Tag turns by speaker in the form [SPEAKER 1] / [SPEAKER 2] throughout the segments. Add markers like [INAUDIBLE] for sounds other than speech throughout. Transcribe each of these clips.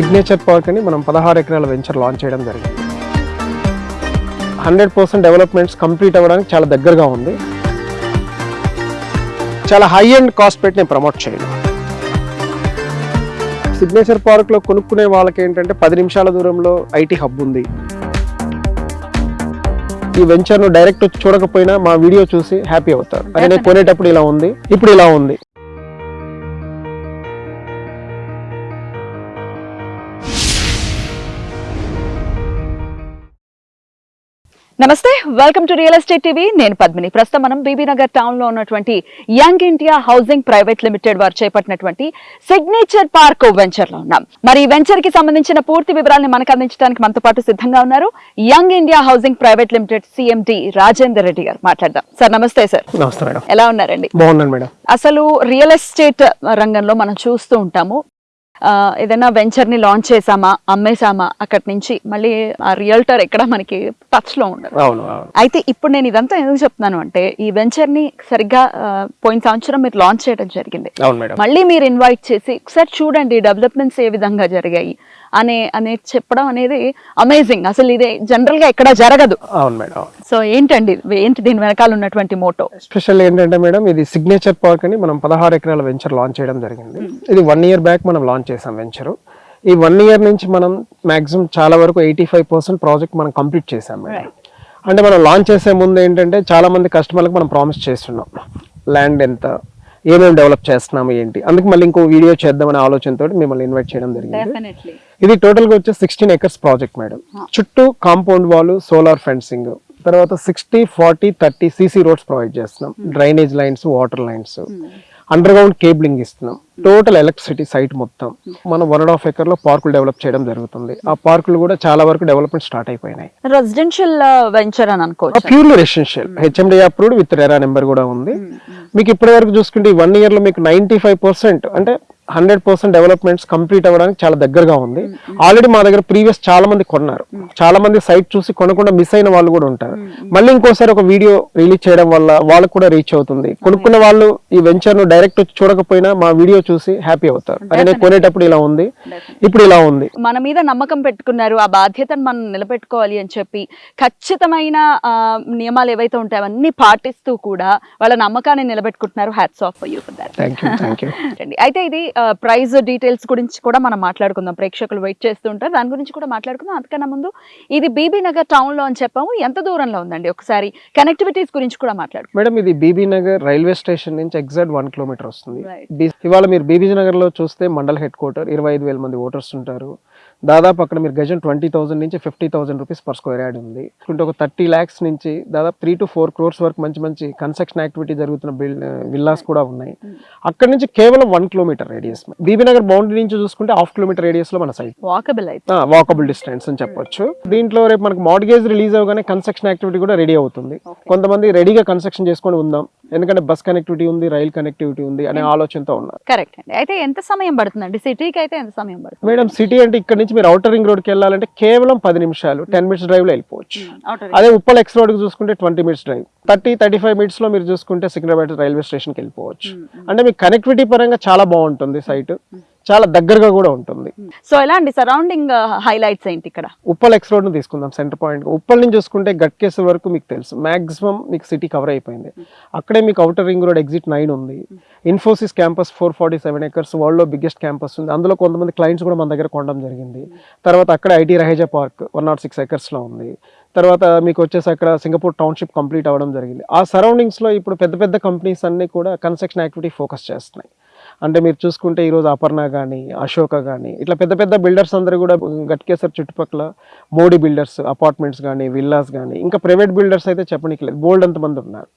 [SPEAKER 1] Signature park అని మనం పదహారు ఎకరాల వెంచర్ లాంచ్ చేయడం జరిగింది. హండ్రెడ్ పర్సెంట్ డెవలప్మెంట్స్ కంప్లీట్ అవ్వడానికి చాలా దగ్గరగా ఉంది. చాలా హై అండ్ కాస్ట్ పెట్టి నేను ప్రమోట్ చేయను. సిగ్నేచర్ పార్క్లో కొనుక్కునే వాళ్ళకి ఏంటంటే పది నిమిషాల దూరంలో ఐటీ హబ్ ఉంది. ఈ వెంచర్ను డైరెక్ట్ చూడకపోయినా మా వీడియో చూసి హ్యాపీ అవుతారు. నేను కొనేటప్పుడు ఇలా ఉంది ఇప్పుడు ఇలా ఉంది.
[SPEAKER 2] నమస్తే welcome to real estate TV నేను పద్మిని. ప్రస్తుతం మనం బీబీ నగర్ టౌన్లో ఉన్నటువంటి young India housing private limited వారు చేపట్టినటువంటి సిగ్నేచర్ పార్క్ వెంచర్లో ఉన్నాం. మరి ఈ వెంచర్కి సంబంధించిన పూర్తి వివరాలను మనకు అందించడానికి మనతో పాటు సిద్ధంగా ఉన్నారు young India housing private limited CMD Rajender Reddy గారు. మాట్లాడదాం. సార్ నమస్తే సార్.
[SPEAKER 1] నమస్తే మేడం.
[SPEAKER 2] ఎలా ఉన్నారండి?
[SPEAKER 1] బాగున్నాను మేడం.
[SPEAKER 2] అసలు రియల్ ఎస్టేట్ రంగంలో మనం చూస్తూ ఉంటాము. ఏదైనా వెంచర్ని లాంచ్ చేసామా అమ్మేసామా అక్కడి నుంచి మళ్ళీ ఆ రియల్టర్ ఎక్కడ మనకి టచ్లో ఉండదు అయితే ఇప్పుడు నేను ఇదంతా ఎందుకు చెప్తున్నాను అంటే ఈ వెంచర్ని సరిగ్గా పోయిన సంవత్సరం మీరు లాంచ్ చేయడం జరిగింది. మళ్ళీ మీరు ఇన్వైట్ చేసి ఒకసారి చూడండి డెవలప్మెంట్స్ ఏ విధంగా జరిగాయి. అనే అనేది చెప్పడం అనేది అమేజింగ్ అసలు ఇది జనరల్గా ఎక్కడ జరగదు.
[SPEAKER 1] అవును మేడం
[SPEAKER 2] సో ఏంటండి ఏంటి దీని వెనకాల ఉన్నటువంటి మోటో
[SPEAKER 1] స్పెషల్ ఏంటంటే మేడం ఇది సిగ్నేచర్ పార్క్ అని మనం పదహారు ఎకరాల వెంచర్ లాంచ్ చేయడం జరిగింది. ఇది వన్ ఇయర్ బ్యాక్ మనం లాంచ్ చేసాం వెంచర్ ఈ వన్ ఇయర్ నుంచి మనం మాక్సిమం చాలా వరకు ఎయిటీ ఫైవ్ పర్సెంట్ ప్రాజెక్ట్ మనం కంప్లీట్ చేసాం మేడం. అంటే మనం లాంచ్ చేసే ముందు ఏంటంటే చాలా మంది కస్టమర్లకు మనం ప్రామిస్ చేస్తున్నాం. ల్యాండ్ ఎంత ఏమేమి డెవలప్ చేస్తున్నాము ఏంటి. అందుకు మళ్ళీ ఇంకో వీడియో చేద్దామనే ఆలోచనతో మిమ్మల్ని ఇన్వైట్ చేయడం జరిగింది. ఇది టోటల్గా వచ్చి సిక్స్టీన్ ఎకర్స్ ప్రాజెక్ట్ మేడం చుట్టూ కాంపౌండ్ వాల్ సోలార్ ఫెన్సింగ్ తర్వాత sixty forty thirty CC roads provide చేస్తున్నాం. Drainage lines water lines under ground cabling ఇస్తున్నాం. టోటల్ ఎలక్ట్రిసిటీ సైట్ మొత్తం మనం వన్ అండ్ హాఫ్ ఎకర్లో పార్కులు డెవలప్ చేయడం జరుగుతుంది. ఆ పార్కులు కూడా చాలా వరకు డెవలప్మెంట్ స్టార్ట్ అయిపోయినాయి.
[SPEAKER 2] రెసిడెన్షియల్ వెంచర్ అని అనుకోవచ్చు.
[SPEAKER 1] Purely residential HMD approved with RERA number కూడా ఉంది. మీకు ఇప్పటి వరకు చూసుకుంటే వన్ ఇయర్లో మీకు నైన్టీ ఫైవ్ పర్సెంట్ అంటే హండ్రెడ్ పర్సెంట్ డెవలప్మెంట్స్ కంప్లీట్ అవ్వడానికి చాలా దగ్గరగా ఉంది. ఆల్రెడీ మా దగ్గర ప్రీవియస్ చాలా మంది కొన్నారు. చాలా మంది సైట్ చూసి కొనకుండా మిస్ అయిన వాళ్ళు కూడా ఉంటారు. మళ్ళీ ఇంకోసారి ఒక వీడియో రిలీజ్ చేయడం వల్ల వాళ్ళకు కూడా రీచ్ అవుతుంది. కొనుక్కున్న వాళ్ళు ఈ వెంచర్ను డైరెక్ట్ చూడకపోయినా మా వీడియో చూసి హ్యాపీ అవుతారు. అదే నేను కొనేటప్పుడు ఇలా ఉంది. ఇప్పుడు ఇలా ఉంది.
[SPEAKER 2] మన మీద నమ్మకం పెట్టుకున్నారు. ఆ బాధ్యతను మనం నిలబెట్టుకోవాలి అని చెప్పి ఖచ్చితమైన నియమాలు ఏవైతే ఉంటాయో అవన్నీ పాటిస్తూ కూడా వాళ్ళ నమ్మకాన్ని నిలబెట్టుకుంటున్నారు. Hats off for that
[SPEAKER 1] you
[SPEAKER 2] అయితే ఇది ప్రైస్ డీటెయిల్స్ గురించి కూడా మనం మాట్లాడుకుందాం. ప్రేక్షకులు వెయిట్ చేస్తూ ఉంటారు. దాని గురించి కూడా మాట్లాడుకుందాం. అంతకన్నా ముందు ఇది బీబీ నగర్ టౌన్లో అని చెప్పాము. ఎంత దూరంలో ఉందండి? ఒకసారి కనెక్టివిటీస్ గురించి కూడా మాట్లాడుకుందాం.
[SPEAKER 1] మేడం ఇది బీబీ నగర్ రైల్వే స్టేషన్ నుంచి ఎగ్జాక్ట్ వన్ కిలోమీటర్ వస్తుంది. ఇవాళ మీరు బీబీ నగర్లో చూస్తే మండల్ హెడ్ క్వార్టర్ ఇరవై ఐదు వేల మంది ఓటర్స్ ఉంటారు. దాదాపు అక్కడ మీరు గజం ట్వంటీ థౌసండ్ నుంచి fifty thousand rupees per square yard ఉంది. అంటే ఒక థర్టీ ల్యాక్స్ నుంచి దాదాపు త్రీ టు ఫోర్ క్రోర్స్ వరకు మంచి మంచి కన్స్ట్రక్షన్ యాక్టివిటీ జరుగుతున్న బిల్ విల్లాస్ కూడా ఉన్నాయి. అక్కడ నుంచి కేవలం one kilometre radius Bibi Nagar boundary నుంచి చూసుకుంటే హాఫ్ కిలోమీటర్ రేడియస్లో మన సైట్
[SPEAKER 2] వాకబుల్ అయితే.
[SPEAKER 1] వాకబుల్ డిస్టెన్స్ అని చెప్పొచ్చు. దీంట్లో రేపు మనకు మార్గేజ్ రిలీజ్ అవగానే కన్స్ట్రక్షన్ యాక్టివిటీ కూడా రెడీ అవుతుంది. కొంతమంది రెడీగా కన్స్ట్రక్షన్ చేసుకొని ఉందాం. ఎందుకంటే బస్ కనెక్టివిటీ ఉంది రైల్ కనెక్టివిటీ ఉంది అనే ఆలోచనతో ఉన్నారు
[SPEAKER 2] కరెక్ట్ అండి. అయితే ఎంత సమయం పడుతుందండి సిటీకి అయితే ఎంత సమయం పడుతుంది?
[SPEAKER 1] మేడం సిటీ అంటే ఇక్కడ నుంచి మీరు అవుటర్ రింగ్ రోడ్కి వెళ్ళాలంటే కేవలం పది నిమిషాలు టెన్ మినిట్స్ డ్రైవ్లో వెళ్ళిపోవచ్చు.
[SPEAKER 2] Outer
[SPEAKER 1] అదే ఉప్పల్ ఎక్స్ రోడ్ చూసుకుంటే twenty minutes drive thirty thirty five మినిట్స్లో మీరు చూసుకుంటే సికింద్రాబాద్ రైల్వే స్టేషన్కి వెళ్ళిపోవచ్చు. అంటే మీకు కనెక్టివిటీ పరంగా చాలా బాగుంటుంది సైట్ చాలా దగ్గరగా కూడా ఉంటుంది.
[SPEAKER 2] సో ఎలా అండి సరౌండింగ్ హైలైట్స్ ఏంటి ఇక్కడ?
[SPEAKER 1] ఉప్పల్ ఎక్స్ రోడ్ను తీసుకుందాం సెంటర్ పాయింట్ ఉప్పల్ నుంచి చూసుకుంటే గట్కేసర్ వరకు మీకు తెలుసు. మాక్సిమం మీకు సిటీ కవర్ అయిపోయింది. అక్కడే మీకు outer ring road exit nine ఉంది. Infosys campus four forty seven acres వరల్డ్లో బిగ్గెస్ట్ క్యాంపస్ ఉంది. అందులో కొంతమంది క్లయింట్స్ కూడా మన దగ్గర కొనడం జరిగింది. తర్వాత అక్కడ IT Raheja park one naught six ఎకర్స్లో ఉంది. తర్వాత మీకు వచ్చేసి అక్కడ సింగపూర్ టౌన్షిప్ కంప్లీట్ అవ్వడం జరిగింది. ఆ సరౌండింగ్స్లో ఇప్పుడు పెద్ద పెద్ద కంపెనీస్ అన్ని కూడా కన్స్ట్రక్షన్ యాక్టివిటీ ఫోకస్ చేస్తున్నాయి. అంటే మీరు చూసుకుంటే ఈరోజు అపర్ణ కానీ అశోక కానీ ఇట్లా పెద్ద పెద్ద బిల్డర్స్ అందరూ కూడా గట్కేసర్ చుట్టుపక్కల. మోడీ బిల్డర్స్ అపార్ట్మెంట్స్ కానీ విల్లాస్ కానీ ఇంకా ప్రైవేట్ బిల్డర్స్ అయితే చెప్పనీకి బోల్డ్ అంతమంది ఉన్నారు.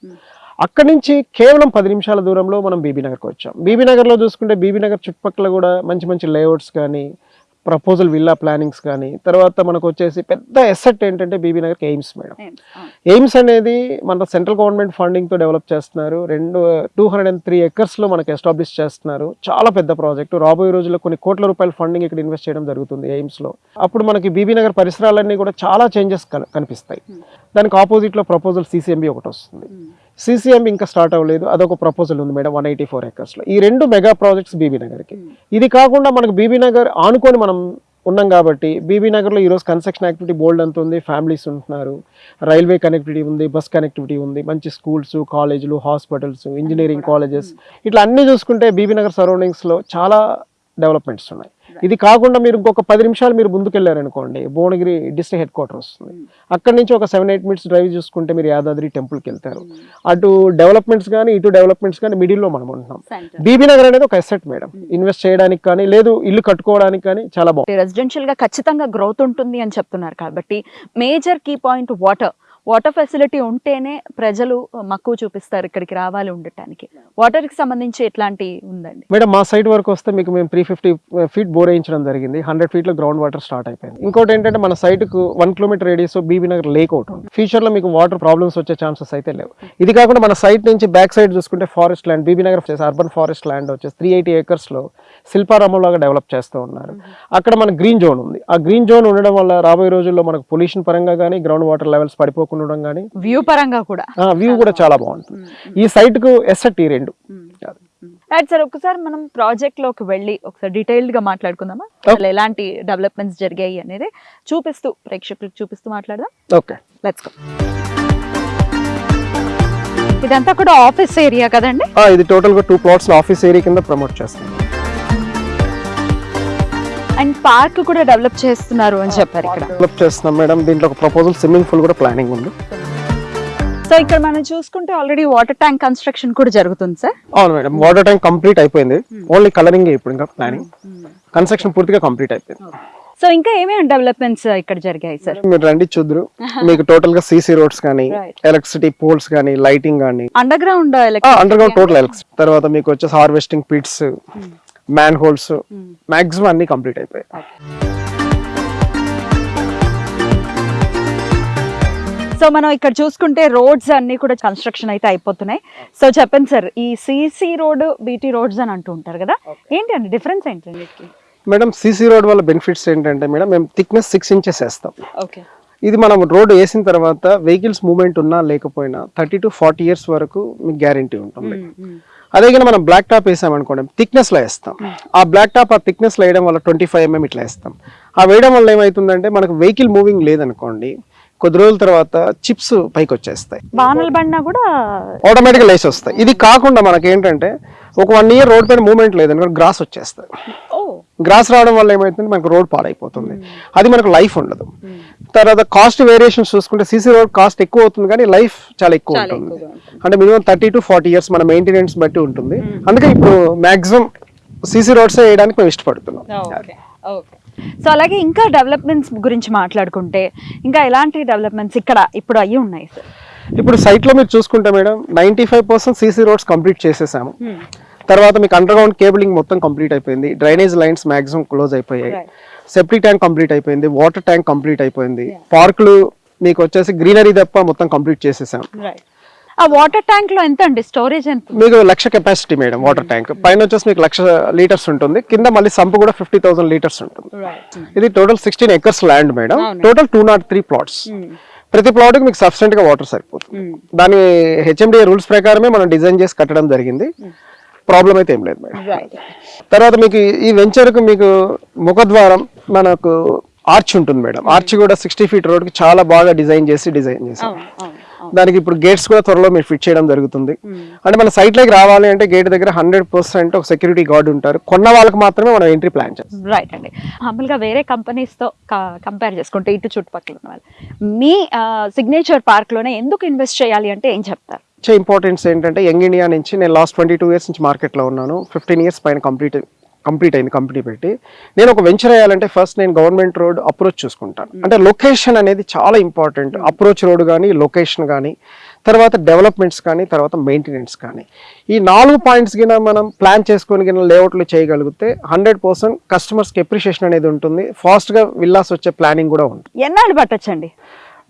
[SPEAKER 1] అక్కడి నుంచి కేవలం పది నిమిషాల దూరంలో మనం బీబీ నగర్కి వచ్చాం. బీబీ నగర్లో చూసుకుంటే బీబీ నగర్ చుట్టుపక్కల కూడా మంచి మంచి లేఅవుట్స్ కానీ ప్రపోజల్ విల్లా ప్లానింగ్స్ కానీ తర్వాత మనకు వచ్చేసి పెద్ద ఎసెట్ ఏంటంటే బీబీ నగర్కి ఎయిమ్స్ మేడం. ఎయిమ్స్ అనేది మన సెంట్రల్ గవర్నమెంట్ ఫండింగ్తో డెవలప్ చేస్తున్నారు. రెండు టూ హండ్రెడ్ అండ్ త్రీ ఎకర్స్లో మనకి ఎస్టాబ్లిష్ చేస్తున్నారు. చాలా పెద్ద ప్రాజెక్ట్ రాబోయే రోజుల్లో కొన్ని కోట్ల రూపాయల ఫండింగ్ ఇక్కడ ఇన్వెస్ట్ చేయడం జరుగుతుంది ఎయిమ్స్లో. అప్పుడు మనకి బీబీ నగర్ పరిసరాలన్నీ కూడా చాలా చేంజెస్ కనిపిస్తాయి. దానికి ఆపోజిట్లో ప్రపోజల్ సిసిఎంబి ఒకటి వస్తుంది. సిసిఎం ఇంకా స్టార్ట్ అవ్వలేదు. అదొక ప్రపోజల్ ఉంది మేడం వన్ ఎయిటీ ఫోర్ ఎకర్స్లో ఈ రెండు మెగా ప్రాజెక్ట్స్ బీబీ నగర్కి. ఇది కాకుండా మనకు బీబీ నగర్ ఆనుకొని మనం ఉన్నాం కాబట్టి బీబీ నగర్లో ఈరోజు కన్స్ట్రక్షన్ యాక్టివిటీ బోల్డ్ అంత ఉంది. ఫ్యామిలీస్ ఉంటున్నారు. రైల్వే కనెక్టివిటీ ఉంది బస్ కనెక్టివిటీ ఉంది. మంచి స్కూల్స్ కాలేజీలు హాస్పిటల్స్ ఇంజనీరింగ్ కాలేజెస్ ఇట్లా అన్ని చూసుకుంటే బీబీ నగర్ సరౌండింగ్స్లో చాలా డెవలప్మెంట్స్ ఉన్నాయి. ఇది కాకుండా మీరు ఇంకొక పది నిమిషాలు మీరు ముందుకెళ్ళారనుకోండి భువనగిరి డిస్ట్రిక్ట్ హెడ్ క్వార్టర్ వస్తుంది. అక్కడి నుంచి ఒక సెవెన్ ఎయిట్ మినిట్స్ డ్రైవ్ చూసుకుంటే మీరు యాదాద్రి టెంపుల్కి వెళ్తారు. అటు డెవలప్మెంట్స్ కానీ ఇటు డెవలప్మెంట్స్ కానీ మిడిల్లో మనం ఉంటున్నాం. బీబీ నగర్ అనేది ఒక ఎసెట్ మేడం. ఇన్వెస్ట్ చేయడానికి కానీ లేదు ఇల్లు కట్టుకోవడానికి కానీ చాలా బాగుంది
[SPEAKER 2] రెసిడెన్షియల్గా ఖచ్చితంగా గ్రోత్ ఉంటుంది అని చెప్తున్నారు కాబట్టి major key point water water facility ఉంటేనే ప్రజలు మక్కువ చూపిస్తారు ఇక్కడికి రావాలి ఉండటానికి. వాటర్కి సంబంధించి ఎట్లాంటి ఉందండి?
[SPEAKER 1] మేడం మా సైట్ వరకు వస్తే మీకు మేము త్రీ ఫిఫ్టీ ఫీట్ బోర్ వేయించడం జరిగింది. హండ్రెడ్ ఫీట్లో గ్రౌండ్ వాటర్ స్టార్ట్ అయిపోయింది. ఇంకోటి ఏంటంటే మన సైట్కు one kilometre radius Bibi Nagar lake out ఉంది. ఫ్యూచర్లో మీకు వాటర్ ప్రాబ్లమ్స్ వచ్చే ఛాన్సెస్ అయితే లేవు. ఇది కాకుండా మన సైట్ నుంచి బ్యాక్ సైడ్ చూసుకుంటే ఫారెస్ట్ ల్యాండ్ బీబీ నగర్ వచ్చేసి అర్బన్ ఫారెస్ట్ ల్యాండ్ వచ్చేసి త్రీ ఎయిటీ ఏకర్స్లో లాగా డెవలప్ చేస్తూ ఉన్నారు. అక్కడ మన గ్రీన్ జోన్ ఉంది. ఆ గ్రీన్ జోన్ ఉండడం వల్ల రాబోయే రోజుల్లో మనకు పొల్యూషన్ పరంగా కానీ గ్రౌండ్ వాటర్ లెవెల్స్ పడిపోకుండా ఉండడం కానీ
[SPEAKER 2] వ్యూ పరంగా కూడా.
[SPEAKER 1] వ్యూ కూడా చాలా బాగుంటుంది. ఈ సైట్కు ఎస్ఎట్ ఈ రెండు.
[SPEAKER 2] రైట్ సార్ ఒకసారి మనం ప్రాజెక్ట్లోకి వెళ్ళి ఒకసారి డీటెయిల్డ్గా మాట్లాడుకుందామా? అసలు ఎలాంటి డెవలప్మెంట్స్ జరిగాయి అనేది చూపిస్తూ ప్రేక్షకులకు చూపిస్తూ మాట్లాడదాం.
[SPEAKER 1] ఓకే
[SPEAKER 2] లెట్స్ గో ఇదంతా కూడా ఆఫీస్ ఏరియా కదండి?
[SPEAKER 1] ఇది టోటల్గా టూ ప్లాట్స్ ఆఫీస్ ఏరియా కింద ప్రమోట్ చేస్తాం.
[SPEAKER 2] అండ్ పార్క్ కూడా డెవలప్ చేస్తున్నారు అని చెప్పారు ఇక్కడ.
[SPEAKER 1] డెవలప్ చేస్తున్నాం మేడం. దీంట్లో ఒక ప్రపోజల్ స్విమ్మింగ్ పూల్ కూడా ప్లానింగ్ ఉంది.
[SPEAKER 2] సో ఇక్కడ మనం చూసుకుంటే ఆల్రెడీ వాటర్ ట్యాంక్ కన్స్ట్రక్షన్ కూడా జరుగుతుంది సార్
[SPEAKER 1] అవును మేడం. వాటర్ ట్యాంక్ కంప్లీట్ అయిపోయింది. ఓన్లీ కలరింగ్ ఇప్పుడు ఇంకా ప్లానింగ్ కన్స్ట్రక్షన్ పూర్తిగా కంప్లీట్ అయిపోయింది.
[SPEAKER 2] సో ఇంకా ఏమేమి డెవలప్మెంట్స్ ఇక్కడ జరిగాయి సార్
[SPEAKER 1] మీరు రండి చూద్దరు. [LAUGHS] మీకు టోటల్గా సీసీ రోడ్స్ కానీ. ఎలక్ట్రిసిటీ పోల్స్ కానీ లైటింగ్ కానీ.
[SPEAKER 2] Under ground
[SPEAKER 1] under ground total electricity తర్వాత మీకు వచ్చేసి harvesting pits man holes maximum అన్ని కంప్లీట్ అయిపోయాయి.
[SPEAKER 2] సో మనం ఇక్కడ చూసుకుంటే రోడ్స్ అన్ని కూడా కన్స్ట్రక్షన్ అయితే అయిపోతున్నాయి. సో చెప్పండి సార్ ఈ సిసి రోడ్ బీటీ రోడ్స్ అని అంటూ ఉంటారు కదా? ఏంటి అండి డిఫరెన్స్ ఏంటి వీటికి
[SPEAKER 1] మేడం సీసీ రోడ్ వల్ల బెనిఫిట్స్ ఏంటంటే మేడం మేము థిక్నెస్ సిక్స్ ఇంచెస్ వేస్తాం.
[SPEAKER 2] ఓకే
[SPEAKER 1] ఇది మనం రోడ్ వేసిన తర్వాత వెహికల్స్ మూవ్మెంట్ ఉన్నా లేకపోయినా థర్టీ టు ఫార్టీ ఇయర్స్ వరకు మీకు గ్యారంటీ ఉంటుంది. అదే కానీ మనం బ్లాక్ టాప్ వేసామనుకోండి థిక్నెస్లో వేస్తాం. ఆ బ్లాక్ టాప్ ఆ థిక్నెస్లో వేయడం వల్ల ట్వంటీ ఫైవ్ ఎంఎం ఇట్లా వేస్తాం. ఆ వేయడం వల్ల ఏమవుతుందంటే మనకు వెహికల్ మూవింగ్ లేదనుకోండి కొద్ది రోజుల తర్వాత చిప్స్ పైకి వచ్చేస్తాయి
[SPEAKER 2] వానలు పడినా కూడా
[SPEAKER 1] ఆటోమేటిక్గా లేచి వస్తాయి ఇది కాకుండా మనకి ఏంటంటే ఒక వన్ ఇయర్ రోడ్ పైన మూవ్మెంట్ లేదనుకోండి గ్రాస్ వచ్చేస్తాయి
[SPEAKER 2] ఓ.
[SPEAKER 1] గ్రాస్ రావడం వల్ల ఏమవుతుంది మనకు రోడ్ పాడైపోతుంది. అది మనకు లైఫ్ ఉండదు. తర్వాత కాస్ట్ వేరియేషన్స్ చూసుకుంటే సీసీ రోడ్ కాస్ట్ ఎక్కువ అవుతుంది కానీ లైఫ్ చాలా ఎక్కువ ఉంటుంది. అంటే minimum thirty to forty years మన మెయింటెనెన్స్ బట్టి ఉంటుంది. అందుకే ఇప్పుడు మాక్సిమం సీసీ రోడ్స్ వేయడానికి మేము ఇష్టపడుతున్నాం.
[SPEAKER 2] సో అలాగే ఇంకా డెవలప్మెంట్స్ గురించి మాట్లాడుకుంటే ఇంకా ఎలాంటి డెవలప్మెంట్స్ ఇక్కడ ఇప్పుడు అయ్యి ఉన్నాయి సార్
[SPEAKER 1] ఇప్పుడు సైట్లో మీరు చూసుకుంటే madam ninety five percent CC roads complete చేసేసాము. తర్వాత మీకు అండర్ గ్రౌండ్ కేబులింగ్ మొత్తం కంప్లీట్ అయిపోయింది. డ్రైనేజ్ లైన్స్ మాక్సిమం క్లోజ్ అయిపోయాయి. సెప్టిక్ ట్యాంక్ కంప్లీట్ అయిపోయింది. వాటర్ ట్యాంక్ కంప్లీట్ అయిపోయింది. పార్కులు మీకు వచ్చేసి గ్రీనరీ తప్ప మొత్తం కంప్లీట్ చేసేసాం.
[SPEAKER 2] ఆ వాటర్ ట్యాంక్లో ఎంత అండి? స్టోరేజ్ ఎంత
[SPEAKER 1] మీకు lakh capacity madam water tank పైన వచ్చేసి మీకు లక్ష లీటర్స్ ఉంటుంది. కింద మళ్ళీ సంపు కూడా ఫిఫ్టీ థౌసండ్ లీటర్స్ ఉంటుంది. ఇది total sixteen acres land madam total two naught three plots ప్రతి ప్లాట్కి మీకు సఫిషియెంట్గా వాటర్ సరిపోతుంది. దాని హెచ్ఎండిఏ రూల్స్ ప్రకారమే మనం డిజైన్ చేసి కట్టడం జరిగింది. ప్రాబ్లం అయితే ఏం లేదు మేడం. తర్వాత మీకు ఈ- ఈ వెంచర్కు మీకు ముఖద్వారం మనకు ఆర్చ్ ఉంటుంది మేడం. ఆర్చ్ కూడా సిక్స్టీ ఫీట్ రోడ్కి చాలా బాగా డిజైన్ చేసి డిజైన్ చేసాం. దానికి ఇప్పుడు గేట్స్ కూడా త్వరలో మీరు ఫిట్ చేయడం జరుగుతుంది. అంటే మన సైట్లోకి రావాలి అంటే గేట్ దగ్గర హండ్రెడ్ పర్సెంట్ ఒక సెక్యూరిటీ గార్డ్ ఉంటారు. కొన్న వాళ్ళకి మాత్రమే మనం ఎంట్రీ ప్లాన్ చేస్తాం.
[SPEAKER 2] రైట్ అండి. మామూలుగా వేరే కంపెనీస్తో కంపేర్ చేసుకుంటే ఇటు చుట్టుపక్కల ఉన్న వాళ్ళు. మీ సిగ్నేచర్ పార్క్లోనే ఎందుకు ఇన్వెస్ట్ చేయాలి అంటే ఏం చెప్తారు?
[SPEAKER 1] వచ్చే ఇంపార్టెన్స్ ఏంటంటే యంగ్ ఇండియా నుంచి నేను లాస్ట్ ట్వంటీ టూ ఇయర్స్ నుంచి మార్కెట్లో ఉన్నాను. ఫిఫ్టీన్ ఇయర్స్ పైన కంప్లీట్ కంప్లీట్ అయింది కంపెనీ పెట్టి. నేను ఒక వెంచర్ వేయాలంటే ఫస్ట్ నేను గవర్నమెంట్ రోడ్ అప్రోచ్ చూసుకుంటాను. అంటే లొకేషన్ అనేది చాలా ఇంపార్టెంట్ అప్రోచ్ రోడ్ కానీ లొకేషన్ కానీ తర్వాత డెవలప్మెంట్స్ కానీ తర్వాత మెయింటెనెన్స్ కానీ ఈ నాలుగు పాయింట్స్ కింద మనం ప్లాన్ చేసుకొని కింద లేఅవుట్లు చేయగలిగితే హండ్రెడ్ పర్సెంట్ కస్టమర్స్కి ఎప్రిషియేషన్ అనేది ఉంటుంది. ఫాస్ట్గా విల్లాస్ వచ్చే ప్లానింగ్ కూడా ఉంటుంది.
[SPEAKER 2] ఎన్నాళ్ళు పట్టొచ్చండి?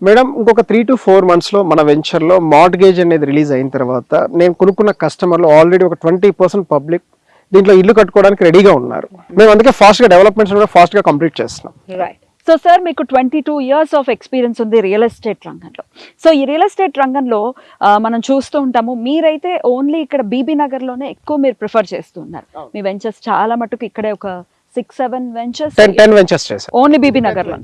[SPEAKER 1] మేడం ఇంకొక త్రీ టు ఫోర్ మంత్స్లో మన వెంచర్లో మార్ట్గేజ్ అనేది రిలీజ్ అయిన తర్వాత నేను కొనుక్కున్న కస్టమర్లు ఆల్రెడీ ఒక ట్వంటీ పర్సెంట్ పబ్లిక్ దీంట్లో ఇల్లు కట్టుకోవడానికి రెడీగా ఉన్నారు. మేము అందుకే ఫాస్ట్గా డెవలప్మెంట్స్ కూడా ఫాస్ట్గా కంప్లీట్ చేస్తున్నాం.
[SPEAKER 2] రైట్ సో సార్ మీకు twenty two years of experience ఉంది రియల్ ఎస్టేట్ రంగంలో. సో ఈ రియల్ ఎస్టేట్ రంగంలో మనం చూస్తూ ఉంటాము మీరైతే ఓన్లీ ఇక్కడ బీబీ నగర్లోనే ఎక్కువ మీరు ప్రిఫర్ చేస్తున్నారు మీ వెంచర్స్ చాలా మటుకు ఇక్కడే ఒక six seven ventures
[SPEAKER 1] ten ten ventures చేశాను
[SPEAKER 2] ఓన్లీ బీబీ నగర్లో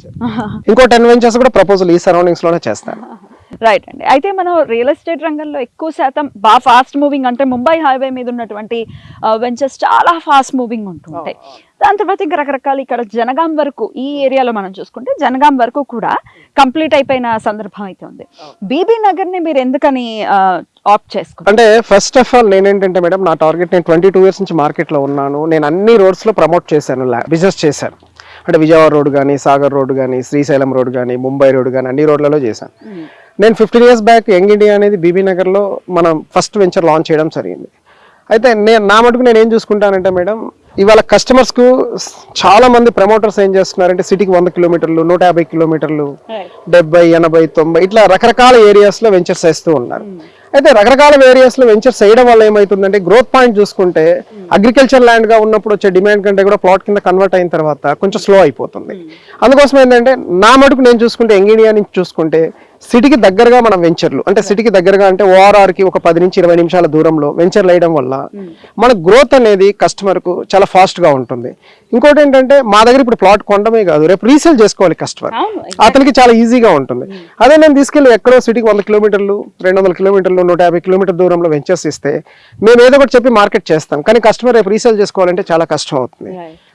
[SPEAKER 1] ఇంకో టెన్ వెంచర్స్ కూడా ప్రపోజల్ ఈ సరౌండింగ్స్లోనే చేస్తాను. [LAUGHS]
[SPEAKER 2] రైట్ అండి. అయితే మనం రియల్ ఎస్టేట్ రంగంలో ఎక్కువ శాతం బాగా ఫాస్ట్ మూవింగ్ అంటే ముంబై హైవే మీద ఉన్నటువంటి వెంచర్స్ చాలా ఫాస్ట్ మూవింగ్ ఉంటుంటాయి. దాని తర్వాత ఇంకా రకరకాల ఇక్కడ జనగాం వరకు ఈ ఏరియాలో మనం చూసుకుంటే జనగాం వరకు కూడా కంప్లీట్ అయిపోయిన సందర్భం అయితే ఉంది. బీబీ నగర్ని మీరు ఎందుకని ఆప్ట్ చేసుకున్నారు?
[SPEAKER 1] అంటే ఫస్ట్ ఆఫ్ ఆల్ నేనేంటంటే మేడం నా టార్గెట్ నేను ట్వంటీ టూ ఇయర్స్ నుంచి మార్కెట్లో ఉన్నాను. నేను అన్ని రోడ్స్లో ప్రమోట్ చేశాను బిజినెస్ చేశాను. అంటే విజయవాడ రోడ్ కానీ సాగర్ రోడ్ కానీ శ్రీశైలం రోడ్ కానీ ముంబై రోడ్ కానీ అన్ని రోడ్లలో చేశాను. నేను fifteen years back young India అనేది బీబీ నగర్లో మనం ఫస్ట్ వెంచర్ లాంచ్ చేయడం జరిగింది. అయితే నేను నా మటుకు నేను ఏం చూసుకుంటానంటే మేడం ఇవాళ కస్టమర్స్కు చాలా మంది ప్రమోటర్స్ ఏం చేస్తున్నారంటే సిటీకి వంద కిలోమీటర్లు నూట యాభై కిలోమీటర్లు డెబ్బై ఎనభై తొంభై ఇట్లా రకరకాల ఏరియాస్లో వెంచర్స్ వేస్తూ ఉన్నారు. అయితే రకరకాల ఏరియాస్లో వెంచర్స్ వేయడం వల్ల ఏమవుతుందంటే గ్రోత్ పాయింట్ చూసుకుంటే అగ్రికల్చర్ ల్యాండ్గా ఉన్నప్పుడు వచ్చే డిమాండ్ కంటే కూడా ప్లాట్ కింద కన్వర్ట్ అయిన తర్వాత కొంచెం స్లో అయిపోతుంది. అందుకోసం ఏంటంటే నా మటుకు నేను చూసుకుంటే ఎంగినియా నుంచి చూసుకుంటే సిటీకి దగ్గరగా మనం వెంచర్లు అంటే సిటీకి దగ్గరగా అంటే ఓఆర్ఆర్కి ఒక పది నుంచి ఇరవై నిమిషాల దూరంలో వెంచర్లు వేయడం వల్ల మన గ్రోత్ అనేది కస్టమర్కు చాలా ఫాస్ట్గా ఉంటుంది. ఇంకోటి ఏంటంటే మా దగ్గర ఇప్పుడు ప్లాట్ కొనడమే కాదు రేపు రీసేల్ చేసుకోవాలి కస్టమర్. అతనికి చాలా ఈజీగా ఉంటుంది. అదే నేను తీసుకెళ్ళి ఎక్కడో సిటీకి వంద కిలోమీటర్లు రెండు వందల కిలోమీటర్లు నూట యాభై కిలోమీటర్ దూరంలో వెంచర్స్ ఇస్తే మేము ఏదో ఒకటి చెప్పి మార్కెట్ చేస్తాం. కానీ కస్టమర్ రేపు రీసేల్ చేసుకోవాలంటే చాలా కష్టం అవుతుంది.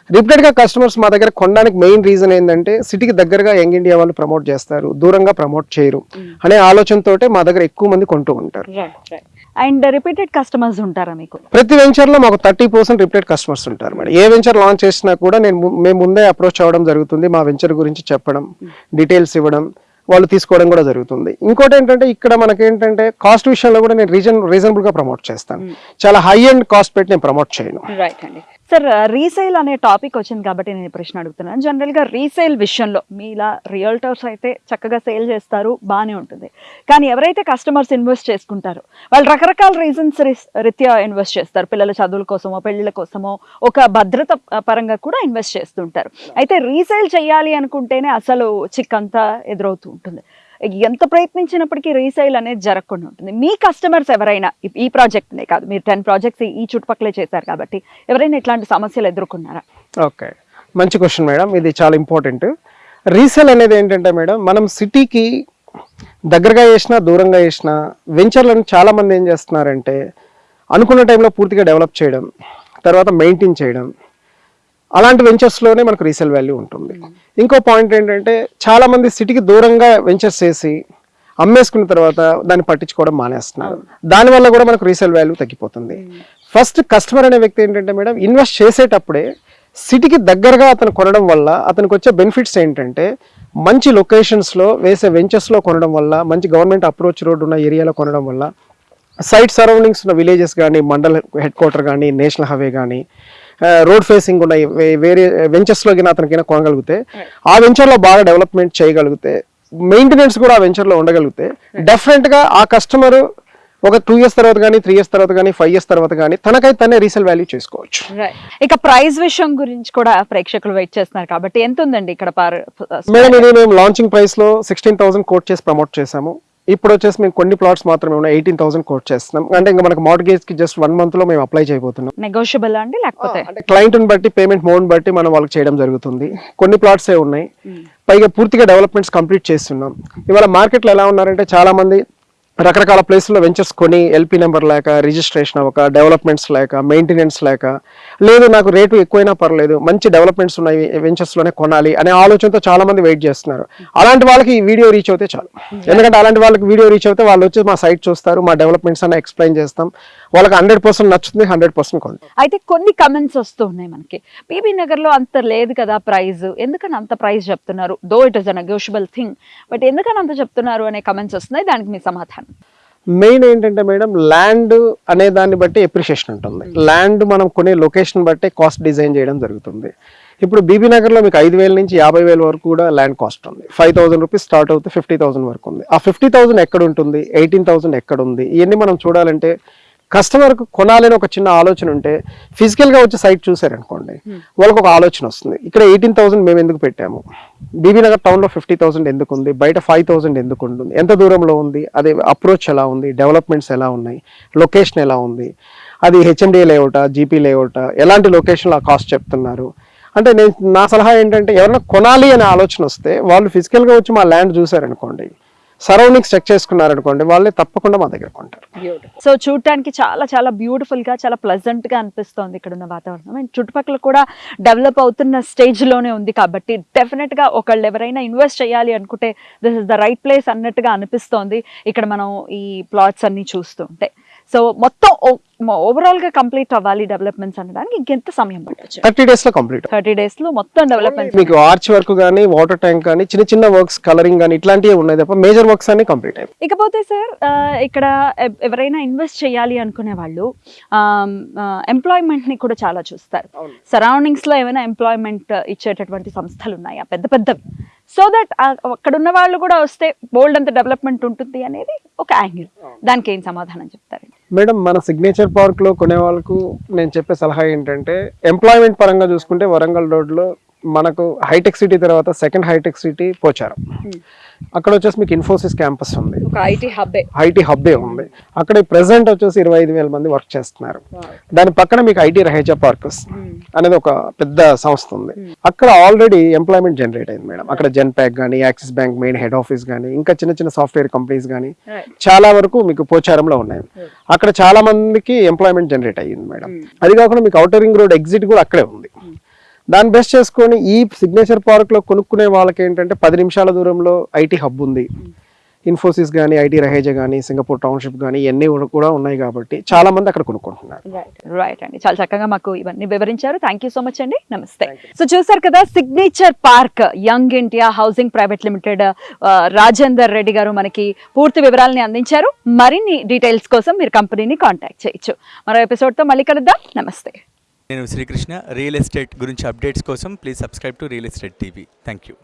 [SPEAKER 1] రిపీటెడ్గా కస్టమర్స్ మా దగ్గర కొనడానికి మెయిన్ రీజన్ ఏంటంటే సిటీకి దగ్గరగా యంగ్ ఇండియా వాళ్ళు ప్రమోట్ చేస్తారు దూరంగా ప్రమోట్ చేయరు అనే ఆలోచనతోటే మా దగ్గర ఎక్కువ మంది కొంటూ ఉంటారు.
[SPEAKER 2] అండ్ రిపీటెడ్ కస్టమర్స్ ఉంటారా మీకు?
[SPEAKER 1] ప్రతి వెంచర్లో మాకు థర్టీ పర్సెంట్ రిపీటెడ్ కస్టమర్స్ ఉంటారు మేడం. ఏ వెంచర్ లాంచ్ చేసినా కూడా నేను మేము ముందే అప్రోచ్ అవ్వడం జరుగుతుంది మా వెంచర్ గురించి చెప్పడం డీటెయిల్స్ ఇవ్వడం వాళ్ళు తీసుకోవడం కూడా జరుగుతుంది. ఇంకోటి ఏంటంటే ఇక్కడ మనకేంటంటే కాస్ట్ విషయంలో కూడా నేను రీజన్ రీజనబుల్గా ప్రమోట్ చేస్తాను. చాలా హై అండ్ కాస్ట్ పెట్టి నేను ప్రమోట్ చేయను.
[SPEAKER 2] రైట్ అండి. సార్ రీసేల్ అనే టాపిక్ వచ్చింది కాబట్టి నేను ప్రశ్న అడుగుతున్నాను. జనరల్గా రీసేల్ విషయంలో మీ ఇలా రియల్టర్స్ అయితే చక్కగా సేల్ చేస్తారు బాగానే ఉంటుంది. కానీ ఎవరైతే కస్టమర్స్ ఇన్వెస్ట్ చేసుకుంటారో వాళ్ళు రకరకాల రీజన్స్ రీత్యా ఇన్వెస్ట్ చేస్తారు. పిల్లల చదువుల కోసమో పెళ్ళిళ్ళ కోసమో ఒక భద్రత పరంగా కూడా ఇన్వెస్ట్ చేస్తుంటారు. అయితే రీసేల్ చేయాలి అనుకుంటేనే అసలు చిక్కంతా ఎదురవుతూ ఉంటుంది. ఎంత ప్రయత్నించినప్పటికీ రీసేల్ అనేది జరగకుండా ఉంటుంది. మీ కస్టమర్స్ ఎవరైనా ఈ- ప్రాజెక్ట్నే కాదు మీరు టెన్ ప్రాజెక్ట్స్ ఈ చుట్టుపక్కలే చేశారు కాబట్టి ఎవరైనా ఇట్లాంటి సమస్యలు ఎదుర్కొన్నారా?
[SPEAKER 1] ఓకే. మంచి క్వశ్చన్ మేడం ఇది చాలా ఇంపార్టెంట్. రీసేల్ అనేది ఏంటంటే మేడం మనం సిటీకి దగ్గరగా చేసినా దూరంగా చేసినా వెంచర్లను చాలామంది ఏం చేస్తున్నారంటే అనుకున్న టైంలో పూర్తిగా డెవలప్ చేయడం తర్వాత మెయింటైన్ చేయడం అలాంటి వెంచర్స్లోనే మనకు రీసేల్ వాల్యూ ఉంటుంది. ఇంకో పాయింట్ ఏంటంటే చాలా మంది సిటీకి దూరంగా వెంచర్స్ చేసి అమ్మేసుకున్న తర్వాత దాన్ని పట్టించుకోవడం మానేస్తున్నారు. దానివల్ల కూడా మనకు రీసేల్ వాల్యూ తగ్గిపోతుంది. ఫస్ట్ కస్టమర్ అనే వ్యక్తి ఏంటంటే మేడం ఇన్వెస్ట్ చేసేటప్పుడే సిటీకి దగ్గరగా అతను కొనడం వల్ల అతనికి వచ్చే బెనిఫిట్స్ ఏంటంటే మంచి లొకేషన్స్లో వేసే వెంచర్స్లో కొనడం వల్ల మంచి గవర్నమెంట్ అప్రోచ్ రోడ్ ఉన్న ఏరియాలో కొనడం వల్ల సైట్ సరౌండింగ్స్ ఉన్న విలేజెస్ కానీ మండల్ హెడ్ క్వార్టర్ కానీ నేషనల్ హైవే కానీ రోడ్ ఫేసింగ్ ఉన్న వే- వేరే వెంచర్స్లో కింద అతనికైనా కొనగలిగితే ఆ వెంచర్లో బాగా డెవలప్మెంట్ చేయగలిగితే మెయింటెనెన్స్ కూడా ఆ వెంచర్లో ఉండగలిగితే డెఫినెట్గా ఆ కస్టమర్ ఒక టూ ఇయర్స్ తర్వాత కానీ త్రీ ఇయర్స్ తర్వాత కానీ ఫైవ్ ఇయర్స్ తర్వాత కానీ తనకైతే తనే రీసేల్ వాల్యూ చేసుకోవచ్చు.
[SPEAKER 2] ఇక ప్రైస్ విషయం గురించి కూడా ప్రేక్షకులు వెయిట్ చేస్తున్నారు కాబట్టి ఎంత ఉందండి ఇక్కడ
[SPEAKER 1] మేడం ఇది మేము లాంచింగ్ ప్రైస్లో సిక్స్టీన్ థౌసండ్ కోట్ చేసి ప్రమోట్ చేసాము ఇప్పుడు వచ్చేసి మేము కొన్ని ప్లాట్స్ మాత్రమే ఉన్నాయి. ఎయిటీన్ థౌసండ్ కోట్ చేస్తున్నాం. అంటే ఇంకా మనకు మార్గేజ్కి జస్ట్ వన్ మంత్లో మేము అప్లై చేయబోతున్నాం.
[SPEAKER 2] నెగోషియబుల్ అండి లేకపోతే?
[SPEAKER 1] అంటే క్లయింట్ని బట్టి పేమెంట్ మోడ్ బట్టి మనం వాళ్ళకి చేయడం జరుగుతుంది. కొన్ని ప్లాట్స్ ఏ ఉన్నాయి. పైగా పూర్తిగా డెవలప్మెంట్స్ కంప్లీట్ చేస్తున్నాం. ఇవాళ మార్కెట్లో ఎలా ఉన్నారంటే చాలా మంది రకరకాల ప్లేస్లో వెంచర్స్ కొని ఎల్పి నెంబర్ లేక రిజిస్ట్రేషన్ అవ్వక డెవలప్మెంట్స్ లేక మెయింటెనెన్స్ లేక లేదు నాకు రేటు ఎక్కువైనా పర్లేదు మంచి డెవలప్మెంట్స్ ఉన్నాయి వెంచర్స్లోనే కొనాలి అనే ఆలోచనతో చాలా మంది వెయిట్ చేస్తున్నారు. అలాంటి వాళ్ళకి ఈ వీడియో రీచ్ అవుతే చాలు. ఎందుకంటే అలాంటి వాళ్ళకి వీడియో రీచ్ అవుతే వాళ్ళు వచ్చి మా సైట్ చూస్తారు మా డెవలప్మెంట్స్ అన్న ఎక్స్ప్లెయిన్ చేస్తాం. వాళ్ళకి హండ్రెడ్ పర్సెంట్ నచ్చుతుంది హండ్రెడ్ పర్సెంట్ కొంటాం
[SPEAKER 2] అయితే కొన్ని కమెంట్స్ వస్తూ ఉన్నాయి మనకి. పీబీ నగర్లో అంత లేదు కదా ప్రైస్ ఎందుకని అంత ప్రైస్ చెప్తున్నారు? Though it is a negotiable thing but ఎందుకని అంత చెప్తున్నారు అనే కమెంట్స్ వస్తున్నాయి దానికి మీ సమాధానం.
[SPEAKER 1] మెయిన్ ఏంటంటే మేడం ల్యాండ్ అనే దాన్ని బట్టి ఎప్రిషియేషన్ ఉంటుంది. ల్యాండ్ మనం కొనే లొకేషన్ బట్టి కాస్ట్ డిజైన్ చేయడం జరుగుతుంది. ఇప్పుడు బీబీ నగర్లో మీకు ఐదు వేల నుంచి యాభై వేల వరకు కూడా ల్యాండ్ కాస్ట్ ఉంది. ఫైవ్ థౌసండ్ రూపీస్ స్టార్ట్ అవుతే ఫిఫ్టీ థౌసండ్ వరకు ఉంది. ఆ ఫిఫ్టీ థౌసండ్ ఎక్కడ ఉంటుంది? ఎయిటీన్ థౌసండ్ ఎక్కడ ఉంది? ఇవన్నీ మనం చూడాలంటే కస్టమర్కు కొనాలని ఒక చిన్న ఆలోచన ఉంటే ఫిజికల్గా వచ్చి సైట్ చూసారనుకోండి వాళ్ళకి ఒక ఆలోచన వస్తుంది. ఇక్కడ ఎయిటీన్ థౌసండ్ మేము ఎందుకు పెట్టాము? బీబీ నగర్ టౌన్లో ఫిఫ్టీ థౌసండ్ ఎందుకు ఉంది? బయట ఫైవ్ థౌసండ్ ఎందుకు ఉంటుంది? ఎంత దూరంలో ఉంది? అదే అప్రోచ్ ఎలా ఉంది? డెవలప్మెంట్స్ ఎలా ఉన్నాయి? లొకేషన్ ఎలా ఉంది? అది హెచ్ఎండి లేఅవుటా జీపీ లేఅవుటా? ఎలాంటి లొకేషన్లో ఆ కాస్ట్ చెప్తున్నారు? అంటే నేను నా సలహా ఏంటంటే ఎవరైనా కొనాలి అనే ఆలోచన వస్తే వాళ్ళు ఫిజికల్గా వచ్చి మా ల్యాండ్ చూసారనుకోండి సరౌండింగ్స్ చెక్ చేసుకున్నారనుకోండి వాళ్ళే తప్పకుండా మా దగ్గర కొంటారు
[SPEAKER 2] సో చూడటానికి చాలా చాలా బ్యూటిఫుల్గా చాలా ప్లెజెంట్గా అనిపిస్తోంది ఇక్కడ ఉన్న వాతావరణం. అండ్ చుట్టుపక్కల కూడా డెవలప్ అవుతున్న స్టేజ్లోనే ఉంది కాబట్టి డెఫినెట్గా ఒకళ్ళు ఎవరైనా ఇన్వెస్ట్ చేయాలి అనుకుంటే this is the right place అన్నట్టుగా అనిపిస్తోంది. ఇక్కడ మనం ఈ ప్లాట్స్ అన్ని చూస్తుంటే సో మొత్తం ఓవరాల్గా కంప్లీట్ అవ్వాలి డెవలప్మెంట్స్ అనడానికి ఇంకెంత సమయం పట్టొచ్చు?
[SPEAKER 1] థర్టీ డేస్లో కంప్లీట్
[SPEAKER 2] థర్టీ డేస్లో మొత్తం డెవలప్మెంట్
[SPEAKER 1] మీకు ఆర్చ్ వర్క్ కానీ వాటర్ ట్యాంక్ కానీ చిన్న చిన్న వర్క్స్ కలరింగ్ కానీ ఇట్లాంటివి ఉన్నాయి తప్ప మేజర్ వర్క్స్ అన్ని కంప్లీట్ అయిపోయి
[SPEAKER 2] ఇకపోతే సార్ ఇక్కడ ఎవ్- ఎవరైనా ఇన్వెస్ట్ చేయాలి అనుకునే వాళ్ళు ఎంప్లాయ్మెంట్ని కూడా చాలా చూస్తారు. సరౌండింగ్స్లో ఏమైనా ఎంప్లాయ్మెంట్ ఇచ్చేటటువంటి సంస్థలు ఉన్నాయా? పెద్ద పెద్దవి. సో దట్ అక్కడ ఉన్న వాళ్ళు కూడా వస్తే బోల్డ్ అంత డెవలప్మెంట్ ఉంటుంది అనేది ఒక యాంగిల్ దానికి ఏం సమాధానం చెప్తారు
[SPEAKER 1] మేడం మన సిగ్నేచర్ పార్క్లో కొనే వాళ్ళకు నేను చెప్పే సలహా ఏంటంటే ఎంప్లాయ్మెంట్ పరంగా చూసుకుంటే వరంగల్ రోడ్లో మనకు హైటెక్ సిటీ తర్వాత సెకండ్ హైటెక్ సిటీ పోచారం. అక్కడ వచ్చేసి మీకు ఇన్ఫోసిస్ క్యాంపస్ ఉంది.
[SPEAKER 2] ఐటీ హబ్బే.
[SPEAKER 1] ఐటీ హబ్బే ఉంది. అక్కడ ప్రెసెంట్ వచ్చేసి ఇరవై ఐదు వేల మంది వర్క్ చేస్తున్నారు. దాని పక్కన మీకు ఐటీ రహేజా పార్కస్ అనేది ఒక పెద్ద సంస్థ ఉంది. అక్కడ ఆల్రెడీ ఎంప్లాయ్మెంట్ జనరేట్ అయింది మేడం. అక్కడ జెన్ ప్యాక్ కానీ Axis bank main head office కానీ ఇంకా చిన్న చిన్న సాఫ్ట్వేర్ కంపెనీస్ కానీ చాలా వరకు మీకు పోచారంలో ఉన్నాయి. అక్కడ చాలా మందికి ఎంప్లాయ్మెంట్ జనరేట్ అయ్యింది మేడం. అది కాకుండా మీకు అవుటర్ రింగ్ రోడ్ ఎగ్జిట్ కూడా అక్కడే ఉంది. దాన్ని బెస్ట్ చేసుకొని ఈ సిగ్నేచర్ పార్క్లో కొనుక్కునే వాళ్ళకి ఏంటంటే పది నిమిషాల దూరంలో ఐటీ హబ్ ఉంది. ఇన్ఫోసిస్ కానీ ఐటీ రహేజా కానీ సింగపూర్ టౌన్షిప్ కానీ ఇవన్నీ కూడా ఉన్నాయి కాబట్టి చాలా మంది అక్కడ కొనుక్కుంటున్నారు.
[SPEAKER 2] రైట్ అండి. చాలా చక్కగా మాకు ఇవన్నీ వివరించారు. థ్యాంక్ సో మచ్ అండి. నమస్తే సో చూసారు కదా signature park young India housing private limited Rajender Reddy garu మనకి పూర్తి వివరాలని అందించారు. మరిన్ని డీటెయిల్స్ కోసం మీరు కంపెనీని కాంటాక్ట్ చేయొచ్చు. మరో ఎపిసోడ్తో మళ్ళీ కలుద్దాం. నమస్తే
[SPEAKER 3] నేను శ్రీకృష్ణ రియల్ ఎస్టేట్ గురించి అప్డేట్స్ కోసం please subscribe to real estate TV. Thank you